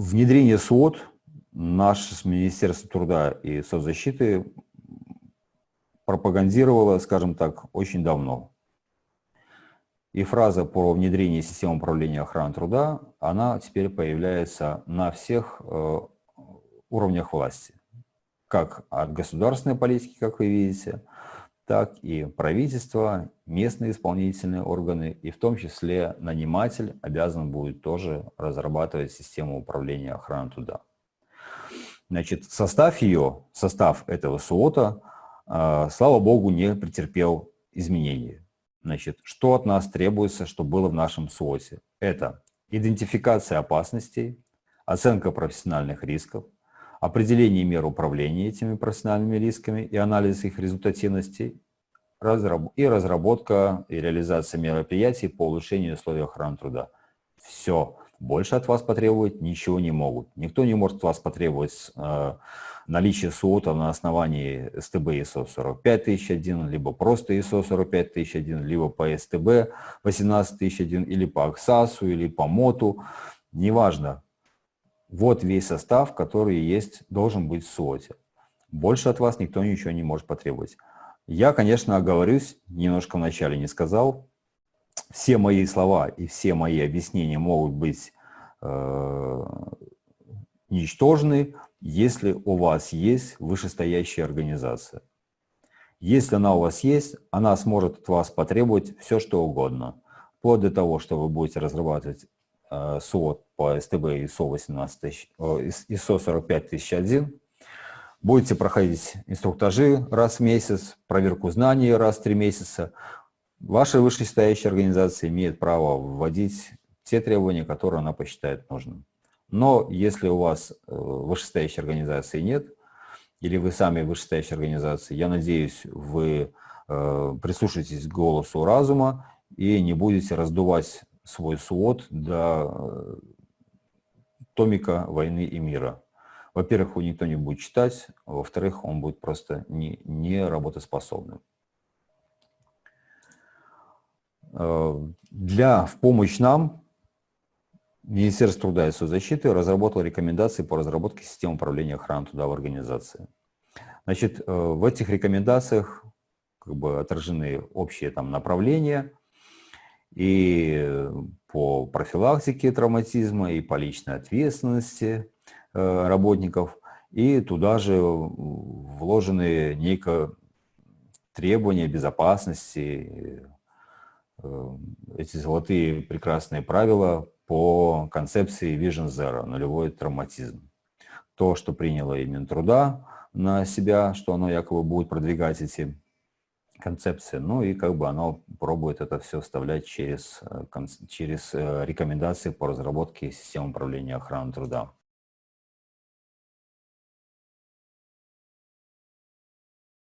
Внедрение СУОТ наше Министерство труда и соцзащиты пропагандировало, скажем так, очень давно. И фраза про внедрение системы управления охраны труда, она теперь появляется на всех э, уровнях власти. Как от государственной политики, как вы видите, так и правительство, местные исполнительные органы, и в том числе наниматель обязан будет тоже разрабатывать систему управления охраной труда. Значит, состав ее, состав этого СУОТа, э, слава богу, не претерпел изменений. Значит, что от нас требуется, что было в нашем СУОТе? Это идентификация опасностей, оценка профессиональных рисков, определение мер управления этими профессиональными рисками и анализ их результативности, и разработка и реализация мероприятий по улучшению условий охраны труда. Все. Больше от вас потребовать ничего не могут. Никто не может вас потребовать э, наличие СУОТа на основании СТБ ISO 45001, либо просто ISO 45001, либо по СТБ 18001, или по АКСАСу, или по МОТу, неважно. Вот весь состав, который есть, должен быть в СУОТе. Больше от вас никто ничего не может потребовать. Я, конечно, оговорюсь, немножко вначале не сказал, все мои слова и все мои объяснения могут быть э, ничтожны, если у вас есть вышестоящая организация. Если она у вас есть, она сможет от вас потребовать все, что угодно. Вплоть до того, что вы будете разрабатывать э, СОД по СТБ ISO, 18, э, ISO 45001, будете проходить инструктажи раз в месяц, проверку знаний раз в три месяца, Ваша вышестоящая организация имеет право вводить те требования, которые она посчитает нужным. Но если у вас э, вышестоящей организации нет, или вы сами вышестоящая организация, я надеюсь, вы э, прислушаетесь к голосу разума и не будете раздувать свой свод до э, томика «Войны и мира». Во-первых, его никто не будет читать, а во-вторых, он будет просто не, не работоспособным. Э, для, в помощь нам Министерство труда и соцзащиты разработало рекомендации по разработке системы управления охраной труда в организации. Значит, э, в этих рекомендациях как бы отражены общие там направления и по профилактике травматизма, и по личной ответственности э, работников, и туда же вложены некое требования безопасности, Э, эти золотые прекрасные правила по концепции Vision Zero, нулевой травматизм. То, что приняло и Минтруда на себя, что оно якобы будет продвигать эти концепции, ну и как бы оно пробует это все вставлять через, э, через э, рекомендации по разработке систем управления охраны труда.